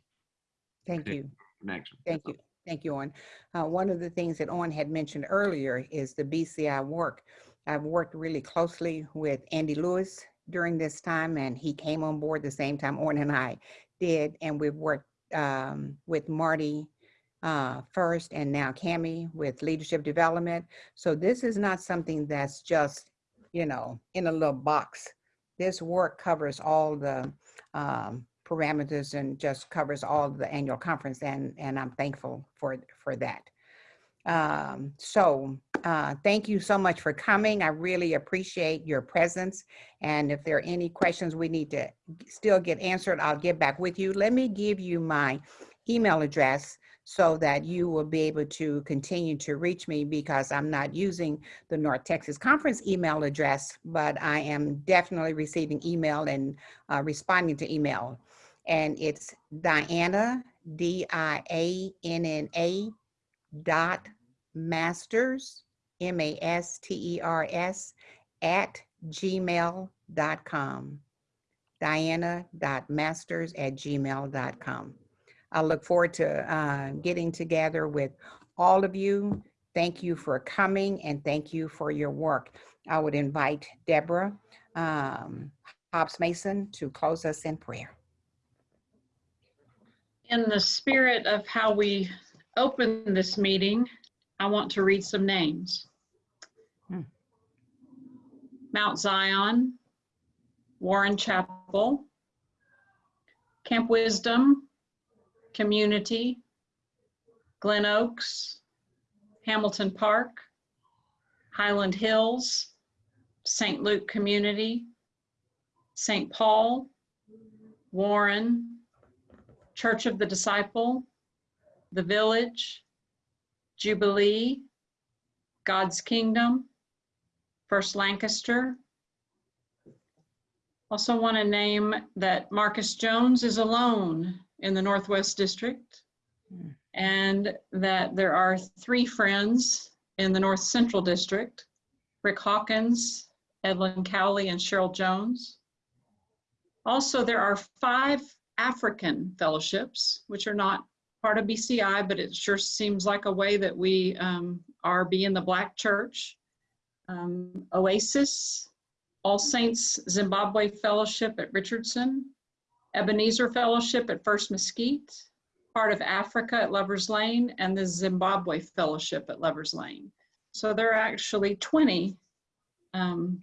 Thank you. connection. Thank you. Thank you, Owen. Uh, one of the things that Owen had mentioned earlier is the BCI work. I've worked really closely with Andy Lewis during this time, and he came on board the same time Owen and I did, and we've worked um, with Marty uh, first and now Cami with leadership development. So this is not something that's just, you know, in a little box. This work covers all the um, parameters and just covers all the annual conference and, and I'm thankful for, for that. Um, so uh, thank you so much for coming. I really appreciate your presence. And if there are any questions we need to still get answered, I'll get back with you. Let me give you my email address so that you will be able to continue to reach me because I'm not using the North Texas Conference email address, but I am definitely receiving email and uh, responding to email. And it's Dianna, D-I-A-N-N-A dot masters, M-A-S-T-E-R-S, at gmail.com. Dianna.masters at gmail.com. I look forward to uh, getting together with all of you. Thank you for coming and thank you for your work. I would invite Deborah um, Hobbs Mason to close us in prayer. In the spirit of how we open this meeting, I want to read some names. Hmm. Mount Zion, Warren Chapel, Camp Wisdom, Community, Glen Oaks, Hamilton Park, Highland Hills, St. Luke Community, St. Paul, Warren, Church of the Disciple, The Village, Jubilee, God's Kingdom, First Lancaster. Also want to name that Marcus Jones is alone in the Northwest District and that there are three friends in the North Central District, Rick Hawkins, Edlin Cowley, and Cheryl Jones. Also, there are five African fellowships, which are not part of BCI, but it sure seems like a way that we um, are being the Black Church. Um, Oasis, All Saints Zimbabwe Fellowship at Richardson, Ebenezer Fellowship at First Mesquite, part of Africa at Lovers Lane, and the Zimbabwe Fellowship at Lovers Lane. So there are actually 20 um,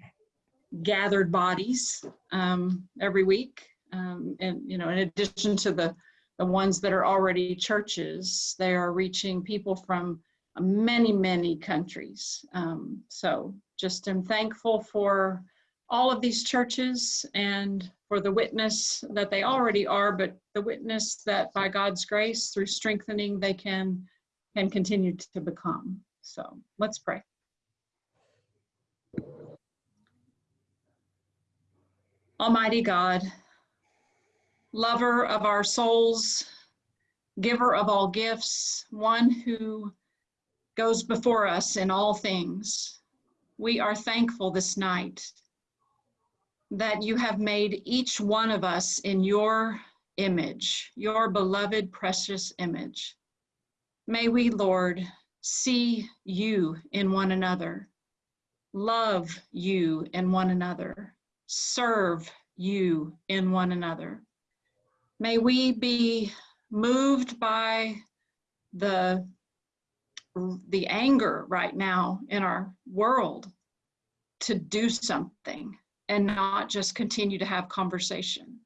gathered bodies um, every week. Um, and, you know, in addition to the, the ones that are already churches, they are reaching people from many, many countries. Um, so just am thankful for all of these churches and for the witness that they already are, but the witness that by God's grace, through strengthening, they can, can continue to become. So let's pray. Almighty God, lover of our souls, giver of all gifts, one who goes before us in all things, we are thankful this night that you have made each one of us in your image, your beloved, precious image. May we, Lord, see you in one another, love you in one another, serve you in one another. May we be moved by the, the anger right now in our world to do something and not just continue to have conversation.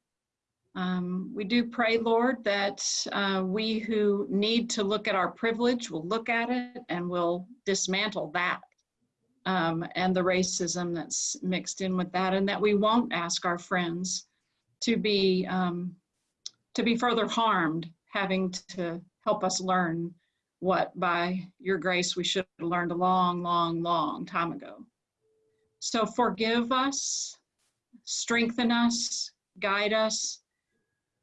Um, we do pray, Lord, that uh, we who need to look at our privilege will look at it and will dismantle that um, and the racism that's mixed in with that, and that we won't ask our friends to be um, to be further harmed, having to help us learn what, by your grace, we should have learned a long, long, long time ago. So forgive us, strengthen us, guide us,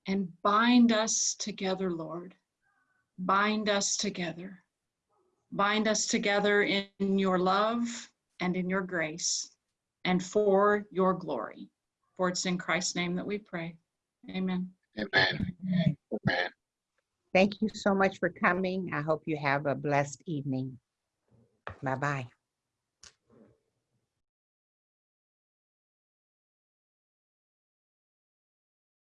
and bind us together, Lord. Bind us together. Bind us together in your love and in your grace and for your glory. For it's in Christ's name that we pray. Amen. Amen. Amen. Thank you so much for coming. I hope you have a blessed evening. Bye-bye.